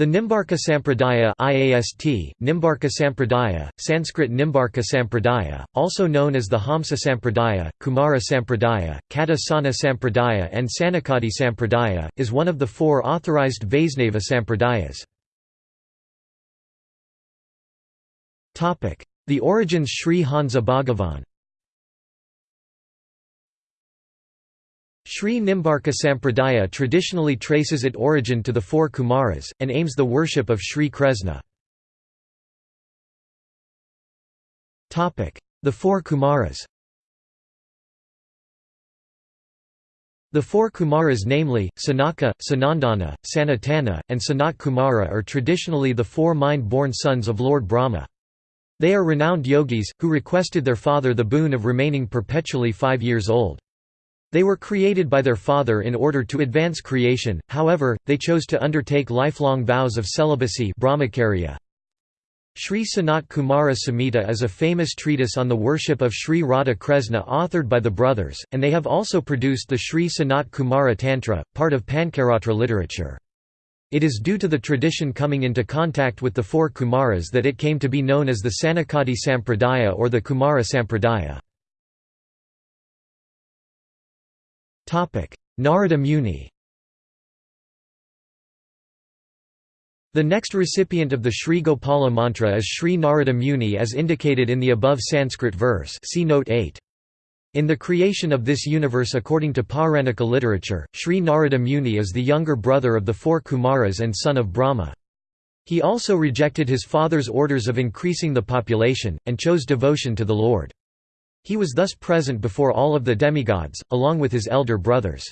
The Nimbarka Sampradaya IAST, Nimbarka Sampradaya, Sanskrit Nimbarka Sampradaya, also known as the Hamsa Sampradaya, Kumara Sampradaya, Kata Sana Sampradaya and Sanakadi Sampradaya, is one of the four authorized Vaisnava Sampradayas. The origins Sri Hansa Bhagavan Sri Nimbarka Sampradaya traditionally traces its origin to the four Kumaras, and aims the worship of Sri Kresna. The four Kumaras The four Kumaras namely, Sanaka, Sanandana, Sanatana, and Sanat Kumara are traditionally the four mind-born sons of Lord Brahma. They are renowned yogis, who requested their father the boon of remaining perpetually five years old. They were created by their father in order to advance creation, however, they chose to undertake lifelong vows of celibacy brahmacharya. Sri Sanat Kumara Samhita is a famous treatise on the worship of Sri Radha Kresna authored by the brothers, and they have also produced the Sri Sanat Kumara Tantra, part of Pancaratra literature. It is due to the tradition coming into contact with the four Kumaras that it came to be known as the Sanakadi Sampradaya or the Kumara Sampradaya. Narada Muni The next recipient of the Sri Gopala mantra is Sri Narada Muni as indicated in the above Sanskrit verse see note 8. In the creation of this universe according to Pauranika literature, Sri Narada Muni is the younger brother of the four Kumaras and son of Brahma. He also rejected his father's orders of increasing the population, and chose devotion to the Lord. He was thus present before all of the demigods, along with his elder brothers.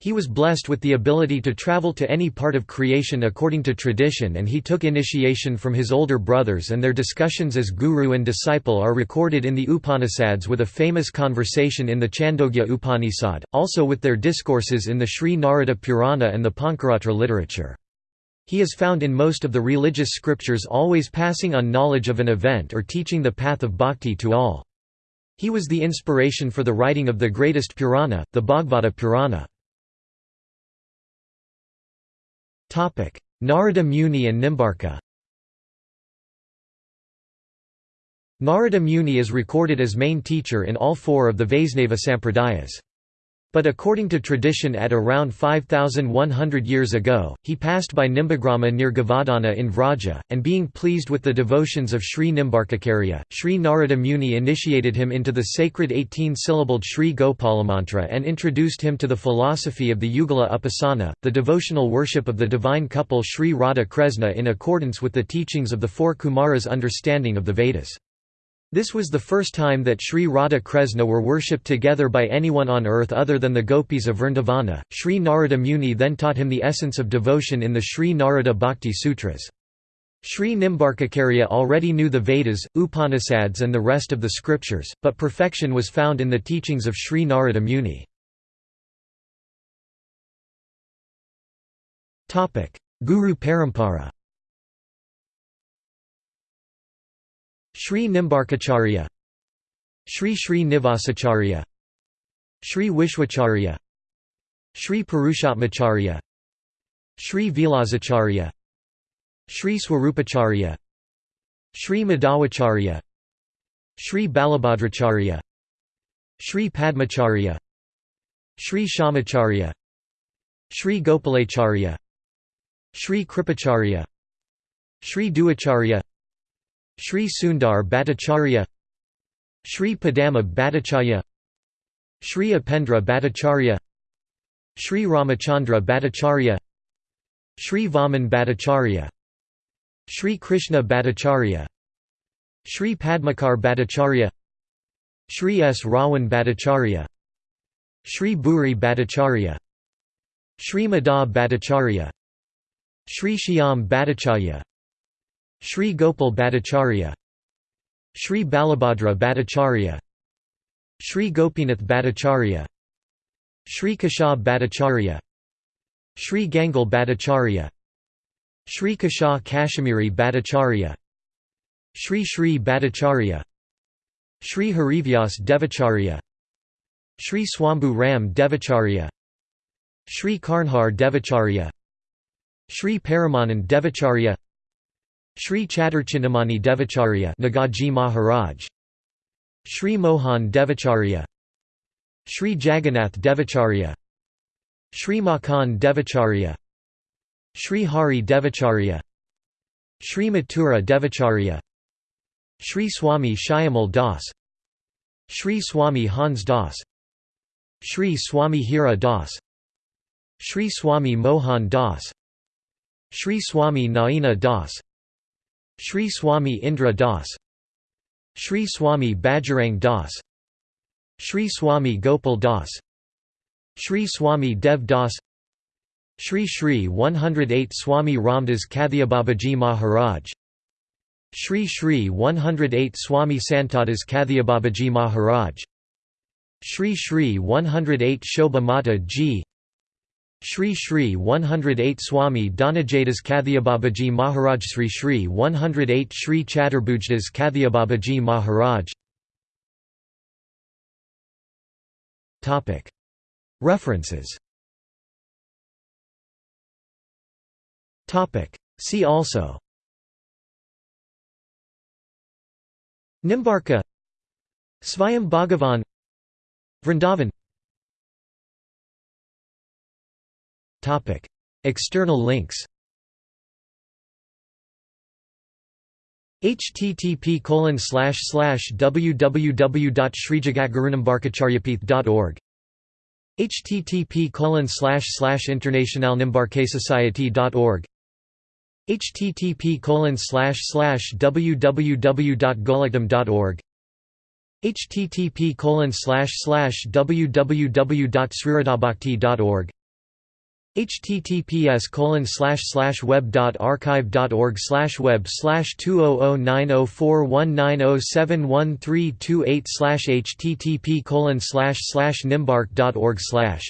He was blessed with the ability to travel to any part of creation according to tradition and he took initiation from his older brothers and their discussions as guru and disciple are recorded in the Upanishads with a famous conversation in the Chandogya Upanishad, also with their discourses in the Sri Narada Purana and the Pancaratra literature. He is found in most of the religious scriptures always passing on knowledge of an event or teaching the path of bhakti to all. He was the inspiration for the writing of the greatest Purana, the Bhagavata Purana. Narada Muni and Nimbarka Narada Muni is recorded as main teacher in all four of the Vaisnava Sampradayas. But according to tradition at around 5,100 years ago, he passed by Nimbagrama near Gavadana in Vraja, and being pleased with the devotions of Sri Nimbarkacharya, Sri Narada Muni initiated him into the sacred 18-syllabled Sri Gopalamantra and introduced him to the philosophy of the Yugala Upasana, the devotional worship of the divine couple Sri Radha Kresna in accordance with the teachings of the four Kumaras' understanding of the Vedas. This was the first time that Sri Radha Kresna were worshipped together by anyone on earth other than the gopis of Vrindavana. Sri Narada Muni then taught him the essence of devotion in the Sri Narada Bhakti Sutras. Sri Nimbarkacharya already knew the Vedas, Upanishads and the rest of the scriptures, but perfection was found in the teachings of Sri Narada Muni. Guru Parampara Sri Nimbarkacharya. Sri Sri Nivasacharya. Sri Vishwacharya. Sri Purushottamacharya Sri Vilasacharya Sri Swarupacharya. Sri Madhwacharya Sri Balabhadracharya Sri Padmacharya. Sri Shamacharya. Sri Gopalacharya. Sri Kripacharya. Sri Duacharya Sri Sundar Bhattacharya Sri Padama Bhattacharya Sri Upendra Bhattacharya Sri Ramachandra Bhattacharya Sri Vaman Bhattacharya Sri Krishna Bhattacharya Sri Padmakar Bhattacharya Sri S. Rawan Bhattacharya Sri Bhuri Bhattacharya Sri Madha Bhattacharya Sri Shyam Bhattacharya Sri Gopal Bhattacharya Sri Balabhadra Bhattacharya Sri Gopinath Bhattacharya Sri Keshav Bhattacharya Sri Gangal Bhattacharya Sri Kasha Kashmiri Bhattacharya Sri Sri Bhattacharya Sri Harivyas Devacharya Sri Swambhu Ram Devacharya Sri Karnhar Devacharya Sri Paramanand Devacharya Sri Chaturchintamani Devacharya Nagaji Maharaj. Sri Mohan Devacharya. Sri Jagannath Devacharya. Sri Makhan Devacharya. Sri Hari Devacharya. Sri Mathura Devacharya. Sri Swami Shyamal Das. Sri Swami Hans Das. Sri Swami Hira Das. Sri Swami Mohan Das. Sri Swami Naina Das Sri Swami Indra Das Sri Swami Bajrang Das Sri Swami Gopal Das Sri Swami Dev Das Sri Sri 108 Swami Ramdas Kathiababaji Maharaj Sri Sri 108 Swami Santadas Kathiababaji Maharaj Sri Sri 108 Shobha Mata Ji Sri Sri 108 Swami Dhanajadas Kathiababaji Maharaj Sri Sri 108 Sri Chaturbhujdas Kathiababaji Maharaj. References. See also. Nimbarka. Svayam Bhagavan. Vrindavan External links. Http colon slash slash www.srijagatgurunimbarkacharyapith.org http colon slash slash internationalnimbarkasociety.org http colon slash slash www.golakdam.org http colon slash slash www.sriradhabhakti.org https slash web slash web slash two oh oh nine oh four one nine oh seven one three two eight slash http colon slash slash nimbark dot org slash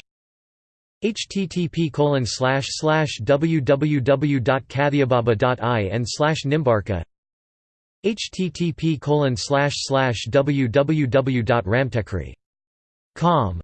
http colon slash slash www.kathiababa.in slash nimbarka http colon slash slash www.ramtekri.com